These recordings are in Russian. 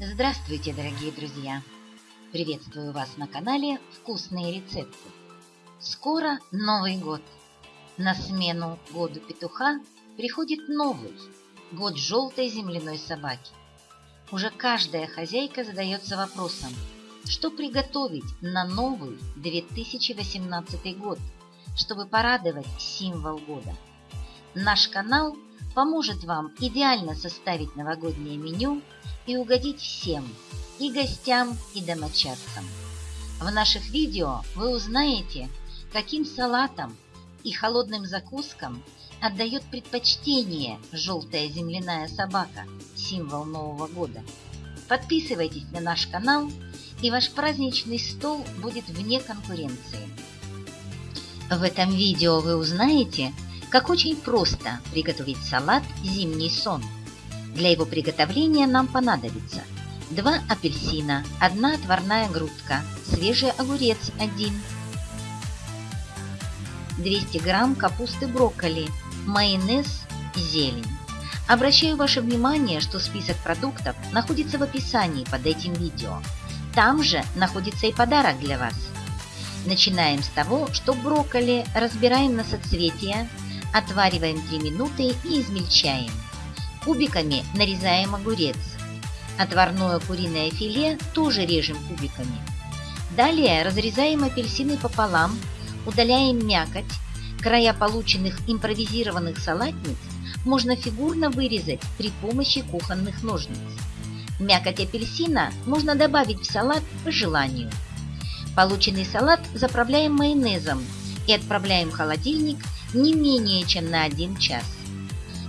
Здравствуйте, дорогие друзья! Приветствую вас на канале «Вкусные рецепты». Скоро Новый год. На смену году петуха приходит новый – год желтой земляной собаки. Уже каждая хозяйка задается вопросом, что приготовить на новый 2018 год, чтобы порадовать символ года. Наш канал поможет вам идеально составить новогоднее меню и угодить всем, и гостям, и домочадцам. В наших видео вы узнаете, каким салатам и холодным закускам отдает предпочтение желтая земляная собака, символ Нового года. Подписывайтесь на наш канал, и ваш праздничный стол будет вне конкуренции. В этом видео вы узнаете, как очень просто приготовить салат «Зимний сон». Для его приготовления нам понадобится 2 апельсина, 1 отварная грудка, свежий огурец 1, 200 грамм капусты брокколи, майонез, зелень. Обращаю ваше внимание, что список продуктов находится в описании под этим видео. Там же находится и подарок для вас. Начинаем с того, что брокколи разбираем на соцветия, отвариваем 3 минуты и измельчаем. Кубиками нарезаем огурец. Отварное куриное филе тоже режем кубиками. Далее разрезаем апельсины пополам, удаляем мякоть. Края полученных импровизированных салатниц можно фигурно вырезать при помощи кухонных ножниц. Мякоть апельсина можно добавить в салат по желанию. Полученный салат заправляем майонезом и отправляем в холодильник не менее чем на 1 час.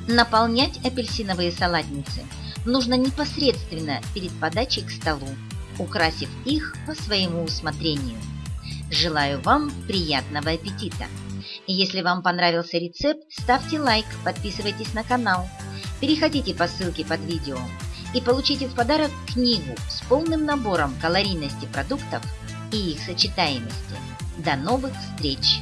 Наполнять апельсиновые салатницы нужно непосредственно перед подачей к столу, украсив их по своему усмотрению. Желаю вам приятного аппетита! Если вам понравился рецепт, ставьте лайк, подписывайтесь на канал, переходите по ссылке под видео и получите в подарок книгу с полным набором калорийности продуктов и их сочетаемости. До новых встреч!